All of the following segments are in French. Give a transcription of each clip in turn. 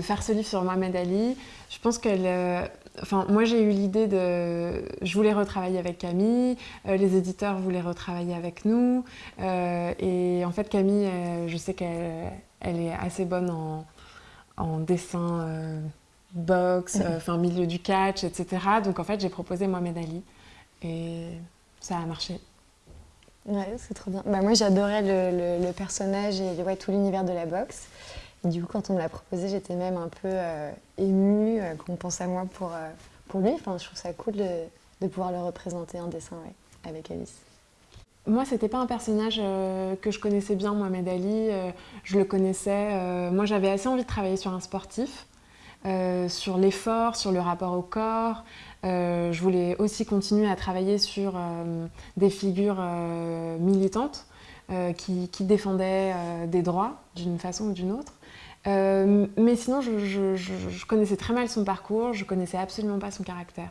faire ce livre sur Mohamed Ali, je pense qu'elle... Enfin, moi j'ai eu l'idée de... Je voulais retravailler avec Camille, les éditeurs voulaient retravailler avec nous. et en fait Camille, je sais qu'elle elle est assez bonne en, en dessin boxe, enfin milieu du catch, etc. Donc en fait j'ai proposé Mohamed Ali et ça a marché. Ouais, c'est trop bien. Bah, moi, j'adorais le, personnage et ouais, tout l'univers de la boxe. Du coup, quand on me l'a proposé, j'étais même un peu euh, émue euh, qu'on pense à moi pour, euh, pour lui. Enfin, je trouve ça cool de, de pouvoir le représenter en dessin avec Alice. Moi, c'était pas un personnage que je connaissais bien, Mohamed Ali. je le connaissais. moi, j'avais assez envie de travailler sur un sportif. Sur l'effort, sur le rapport au corps. Je voulais aussi continuer à travailler sur des figures militantes qui, défendaient des droits d'une façon ou d'une autre. Mais sinon, je, connaissais très mal son parcours, je connaissais absolument pas son caractère.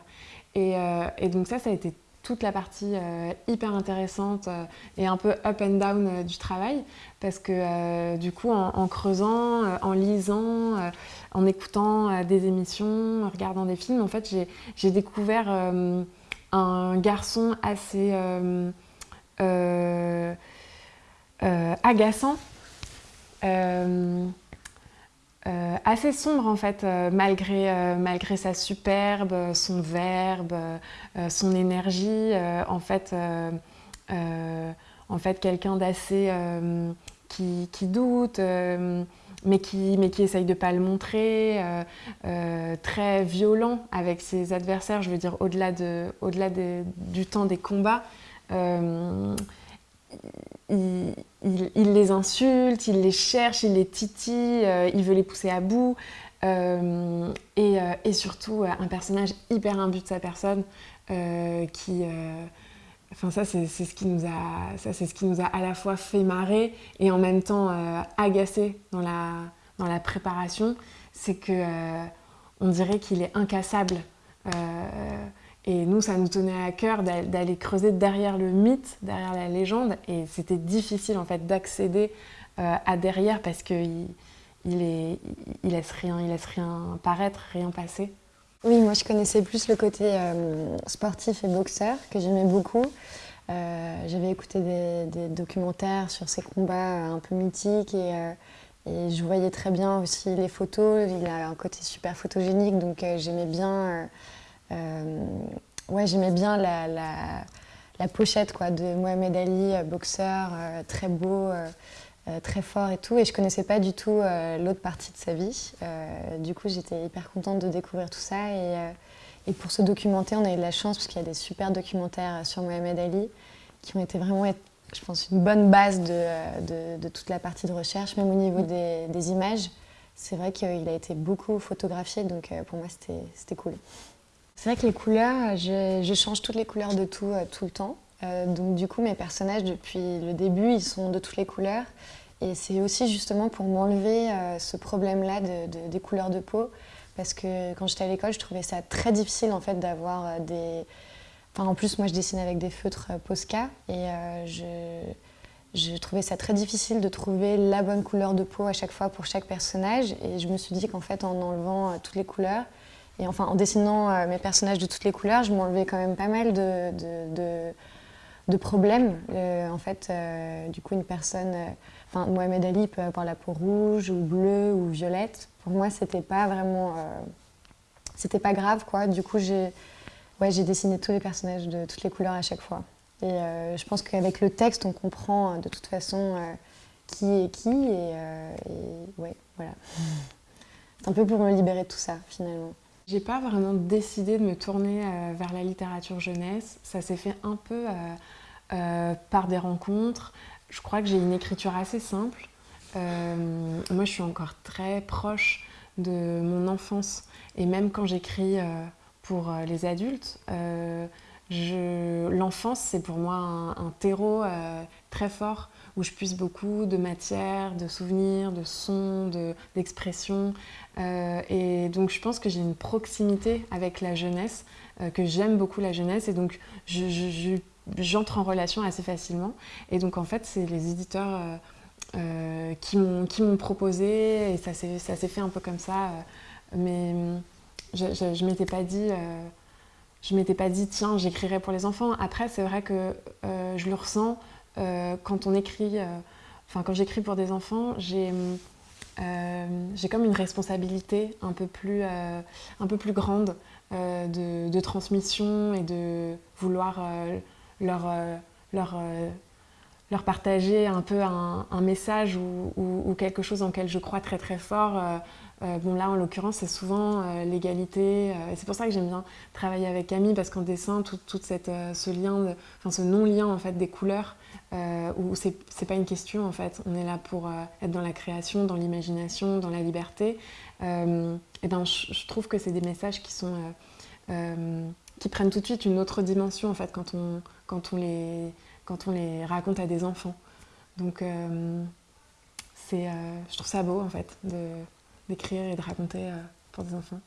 Et, et donc ça, ça a été toute la partie euh, hyper intéressante euh, et un peu up and down euh, du travail parce que du coup en, creusant, en lisant, en écoutant des émissions, en regardant des films, en fait j'ai découvert un garçon assez agaçant euh, assez sombre en fait, euh, malgré, euh, malgré sa superbe, son verbe, son énergie. en fait, en fait quelqu'un d'assez qui, qui, doute, mais, qui, mais qui essaye de ne pas le montrer, très violent avec ses adversaires, je veux dire au-delà de, au du temps des combats les insulte, il les cherche, il les titille, euh, il veut les pousser à bout. Euh, euh, et, surtout, un personnage hyper imbu de sa personne qui... Enfin, ça, c'est ce, qui nous a, ce qui nous a à la fois fait marrer et en même temps agacé dans la, dans la préparation. C'est que on dirait qu'il est incassable. Et nous, ça nous tenait à cœur d'aller creuser derrière le mythe, derrière la légende. Et c'était difficile en fait d'accéder euh, à derrière parce qu'il il il laisse rien, il laisse rien paraître, rien passer. Oui, moi je connaissais plus le côté euh, sportif et boxeur que j'aimais beaucoup. Euh, j'avais écouté des, documentaires sur ses combats un peu mythiques et, je voyais très bien aussi les photos. Il a un côté super photogénique, donc j'aimais bien ouais, j'aimais bien la, pochette quoi, de Mohamed Ali, euh, boxeur, euh, très beau, très fort et tout. Et je connaissais pas du tout l'autre partie de sa vie. du coup, j'étais hyper contente de découvrir tout ça. Et, pour se documenter, on a eu de la chance parce qu'il y a des super documentaires sur Mohamed Ali qui ont été vraiment, je pense, une bonne base de, toute la partie de recherche, même au niveau des images. C'est vrai qu'il a été beaucoup photographié, donc pour moi, c'était cool. C'est vrai que les couleurs, je, change toutes les couleurs de tout, euh, tout le temps. Euh, donc du coup, mes personnages, depuis le début, ils sont de toutes les couleurs. Et c'est aussi justement pour m'enlever euh, ce problème-là de, des couleurs de peau. Parce que quand j'étais à l'école, je trouvais ça très difficile en fait d'avoir des... Enfin, en plus, moi, je dessine avec des feutres Posca. Et je, je trouvais ça très difficile de trouver la bonne couleur de peau à chaque fois pour chaque personnage. Et je me suis dit qu'en fait, en enlevant toutes les couleurs, et enfin, en dessinant euh, mes personnages de toutes les couleurs, je m'enlevais quand même pas mal de, de, de, problèmes. Euh, en fait, euh, du coup, une personne, enfin, Mohamed Ali peut avoir la peau rouge ou bleue ou violette. Pour moi, c'était pas vraiment, c'était pas grave, quoi. Du coup, j'ai ouais, dessiné tous les personnages de toutes les couleurs à chaque fois. Et je pense qu'avec le texte, on comprend de toute façon qui est qui. Et, et ouais, voilà. C'est un peu pour me libérer de tout ça, finalement. J'ai pas vraiment décidé de me tourner euh, vers la littérature jeunesse. Ça s'est fait un peu euh, euh, par des rencontres. Je crois que j'ai une écriture assez simple. moi, je suis encore très proche de mon enfance. Et même quand j'écris pour les adultes, l'enfance, c'est pour moi un, terreau très fort où je puise beaucoup de matière, de souvenirs, de sons, d'expressions. Euh, et donc je pense que j'ai une proximité avec la jeunesse, euh, que j'aime beaucoup la jeunesse, et donc j'entre en relation assez facilement. Et donc en fait, c'est les éditeurs qui m'ont proposé et ça s'est fait un peu comme ça. mais je ne m'étais pas dit je m'étais pas dit tiens j'écrirai pour les enfants. Après c'est vrai que je le ressens quand on écrit, enfin quand j'écris pour des enfants, j'ai j'ai comme une responsabilité un peu plus, un peu plus grande de, de, transmission et de vouloir leur, leur leur partager un peu un, message ou, quelque chose en lequel je crois très très fort. Euh, euh, bon là en l'occurrence c'est souvent euh, l'égalité c'est pour ça que j'aime bien travailler avec Camille parce qu'en dessin tout, cette, ce lien, enfin ce non-lien en fait des couleurs où c'est pas une question en fait, on est là pour être dans la création, dans l'imagination, dans la liberté. et ben je, trouve que c'est des messages qui sont qui prennent tout de suite une autre dimension en fait quand on, quand on les quand on les raconte à des enfants. Donc euh, c'est, euh, je trouve ça beau en fait d'écrire et de raconter euh, pour des enfants.